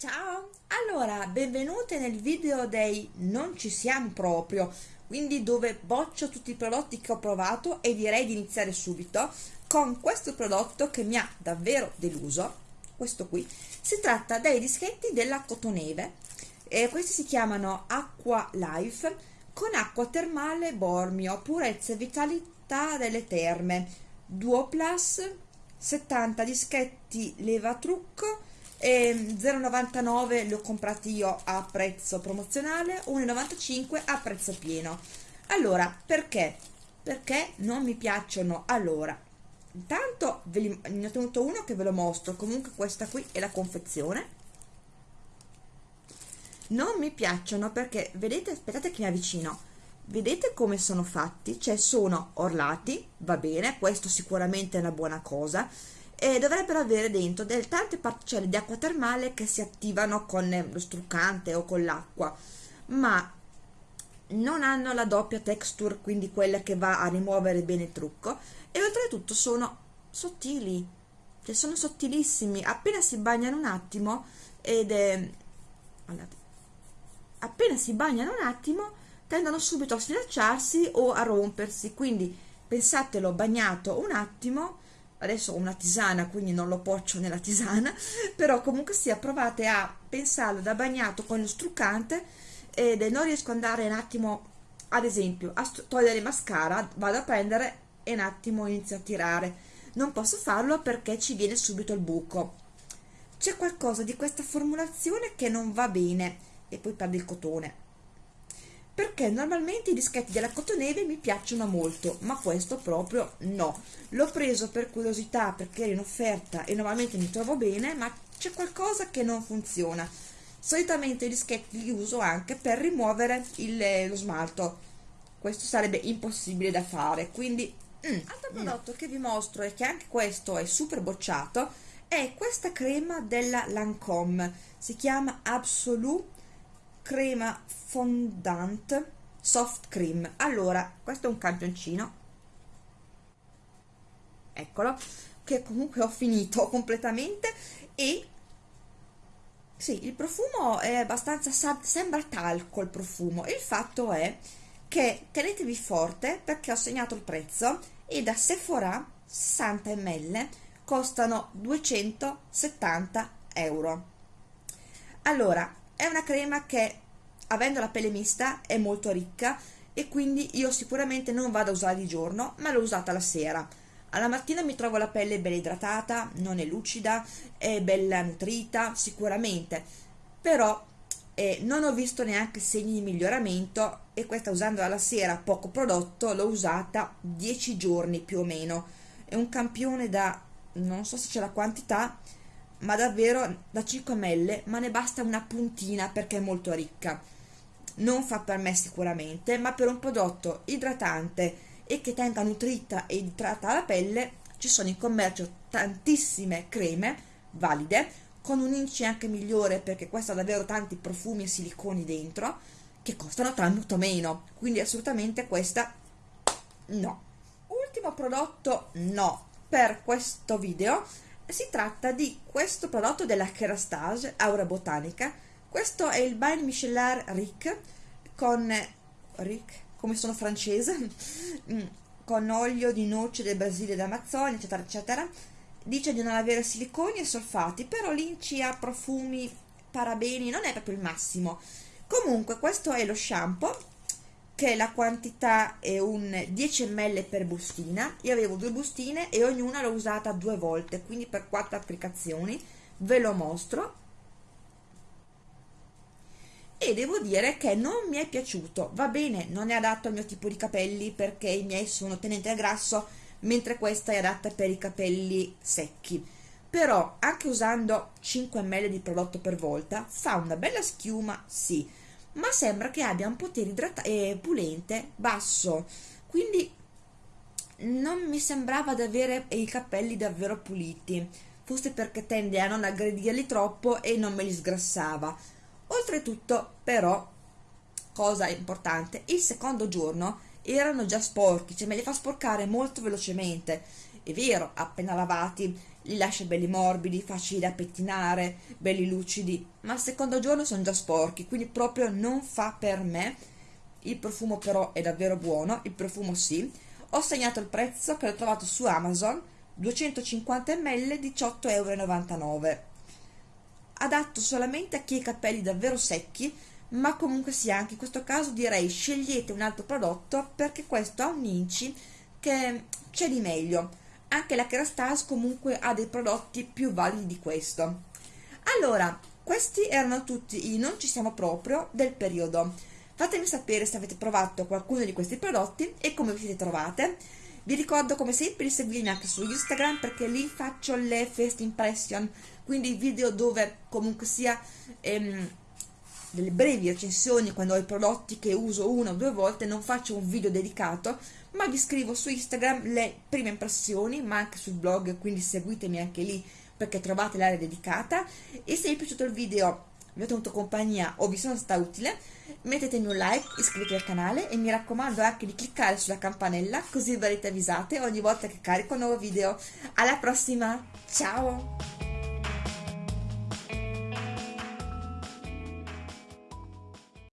Ciao! Allora, benvenute nel video dei non ci siamo proprio, quindi dove boccio tutti i prodotti che ho provato e direi di iniziare subito con questo prodotto che mi ha davvero deluso, questo qui. Si tratta dei dischetti della Cotoneve, e questi si chiamano Acqua Life con acqua termale Bormio, purezza e vitalità delle terme, Duo Plus, 70 dischetti leva trucco e 0,99 li ho comprati io a prezzo promozionale 1,95 a prezzo pieno. Allora perché? Perché non mi piacciono allora. Intanto li, ne ho tenuto uno che ve lo mostro. Comunque questa qui è la confezione. Non mi piacciono perché vedete aspettate che mi avvicino. Vedete come sono fatti? Cioè sono orlati va bene questo sicuramente è una buona cosa e dovrebbero avere dentro delle tante particelle di acqua termale che si attivano con lo struccante o con l'acqua ma non hanno la doppia texture quindi quella che va a rimuovere bene il trucco e oltretutto sono sottili cioè sono sottilissimi. Appena si bagnano un attimo ed è appena si bagnano un attimo tendono subito a sfilacciarsi o a rompersi quindi pensatelo bagnato un attimo adesso ho una tisana quindi non lo poccio nella tisana però comunque sia provate a pensarlo da bagnato con lo struccante ed non riesco ad andare un attimo ad esempio a togliere mascara vado a prendere e un attimo inizio a tirare. Non posso farlo perché ci viene subito il buco. C'è qualcosa di questa formulazione che non va bene. E poi perde il cotone perché normalmente i dischetti della Cotoneve mi piacciono molto ma questo proprio no. L'ho preso per curiosità perché era in offerta e normalmente mi trovo bene ma c'è qualcosa che non funziona. Solitamente i dischetti li uso anche per rimuovere il, lo smalto. Questo sarebbe impossibile da fare quindi mm, altro prodotto no. che vi mostro e che anche questo è super bocciato è questa crema della Lancome. Si chiama Absolute crema fondant soft cream. Allora questo è un campioncino eccolo che comunque ho finito completamente. E sì il profumo è abbastanza sembra talco il profumo. Il fatto è che tenetevi forte perché ho segnato il prezzo e da Sephora 60 ml costano 270 euro. Allora è una crema che avendo la pelle mista è molto ricca e quindi io sicuramente non vado a usare di giorno ma l'ho usata la sera. Alla mattina mi trovo la pelle bella idratata non è lucida è bella nutrita sicuramente. Però eh, non ho visto neanche segni di miglioramento e questa usandola la sera poco prodotto l'ho usata 10 giorni più o meno. È un campione da non so se c'è la quantità ma davvero da 5 ml ma ne basta una puntina perché è molto ricca. Non fa per me sicuramente ma per un prodotto idratante e che tenga nutrita e idrata la pelle ci sono in commercio tantissime creme valide con un indice anche migliore perché questo ha davvero tanti profumi e siliconi dentro che costano tanto meno. Quindi assolutamente questa no. Ultimo prodotto no per questo video si tratta di questo prodotto della Kerastase Aura Botanica. Questo è il Bain Michelin Rick con Rick, come sono francese, mm, con olio di noce del Brasile d'Amazzonia, eccetera, eccetera. Dice di non avere siliconi e solfati, però l'inci ha profumi, parabeni, non è proprio il massimo. Comunque, questo è lo shampoo che la quantità è un 10 ml per bustina. Io avevo due bustine e ognuna l'ho usata due volte quindi per quattro applicazioni. Ve lo mostro. E devo dire che non mi è piaciuto. Va bene non è adatto al mio tipo di capelli perché i miei sono tenenti al grasso mentre questa è adatta per i capelli secchi. Però anche usando 5 ml di prodotto per volta fa una bella schiuma sì ma sembra che abbia un potere eh, pulente basso. Quindi non mi sembrava di avere i capelli davvero puliti. Forse perché tende a non aggredirli troppo e non me li sgrassava. Oltretutto però cosa importante il secondo giorno erano già sporchi cioè me li fa sporcare molto velocemente. È vero, appena lavati li lascia belli morbidi, facili da pettinare, belli lucidi, ma al secondo giorno sono già sporchi, quindi proprio non fa per me. Il profumo però è davvero buono, il profumo sì. Ho segnato il prezzo che l'ho trovato su Amazon, 250 ml, 18,99 euro. Adatto solamente a chi ha i capelli davvero secchi, ma comunque sia, anche in questo caso direi scegliete un altro prodotto perché questo ha un inci che c'è di meglio anche la Kerastase comunque ha dei prodotti più validi di questo. Allora questi erano tutti i non ci siamo proprio del periodo. Fatemi sapere se avete provato qualcuno di questi prodotti e come vi siete trovate. Vi ricordo come sempre di seguirmi anche su Instagram perché lì faccio le first impression quindi video dove comunque sia ehm, delle brevi recensioni quando ho i prodotti che uso una o due volte. Non faccio un video dedicato ma vi scrivo su Instagram le prime impressioni ma anche sul blog quindi seguitemi anche lì perché trovate l'area dedicata. E se vi è piaciuto il video vi ho tenuto compagnia o vi sono stata utile mettetemi un like, iscrivetevi al canale e mi raccomando anche di cliccare sulla campanella così verrete avvisate ogni volta che carico un nuovo video. Alla prossima, ciao